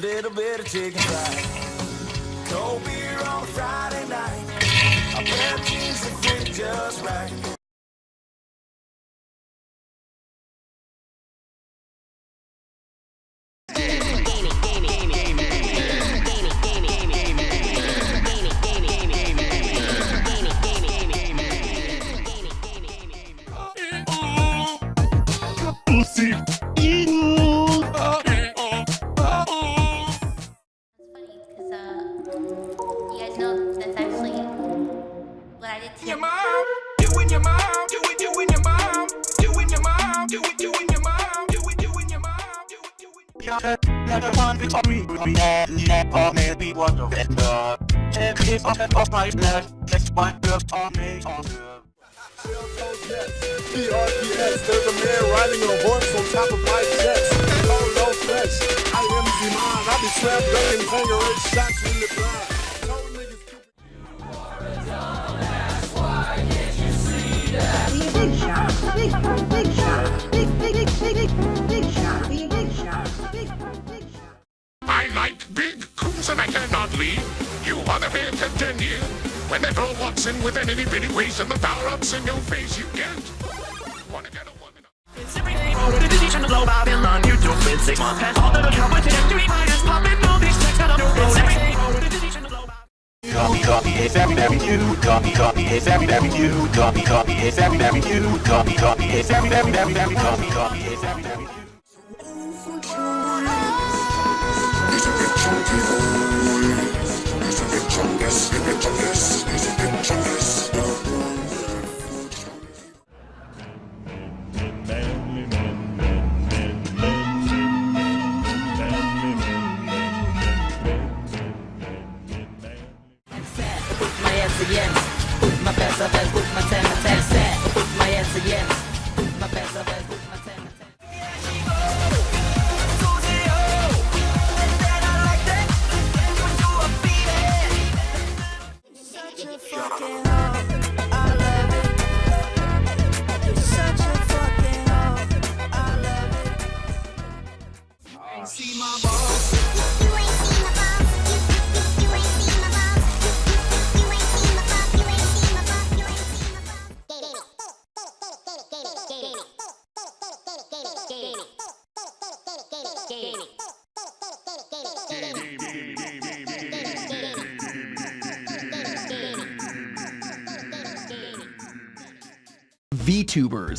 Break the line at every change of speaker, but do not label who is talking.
bit of chicken fried. Cold beer on a Friday night. A pair of jeans that fit just right.
What I did to
Your mom, doing your mom, do it, doing your mom, doing your mom, do it, doing your mom, do it, doing your mom, do it, doing.
Like a one victory, we had never maybe one of it. Check it off of my blood. Let's one up on me.
PRPS, there's a man riding a horse on top of my chest. Oh, no flesh. I am Zeman. I be strapped up in Tangerine shots in the
big
coons and I cannot leave. You are the man continue. When that girl walks in with an itty bitty waist and the power ups in your face, you get. Wanna get a woman?
It's every day. The decision to blow I've been on YouTube in six months. Has all the cowboy trajectory minus popping all these checks that I don't It's every day. The decision to blow
Copy, copy, it's every very new. Copy, copy, it's every very new. Copy, copy, it's every very new. Copy, copy, it's every very very very copy, copy, it's every very new.
My put my best up and put my ten ten set. Put my hands against, put my best up and
VTubers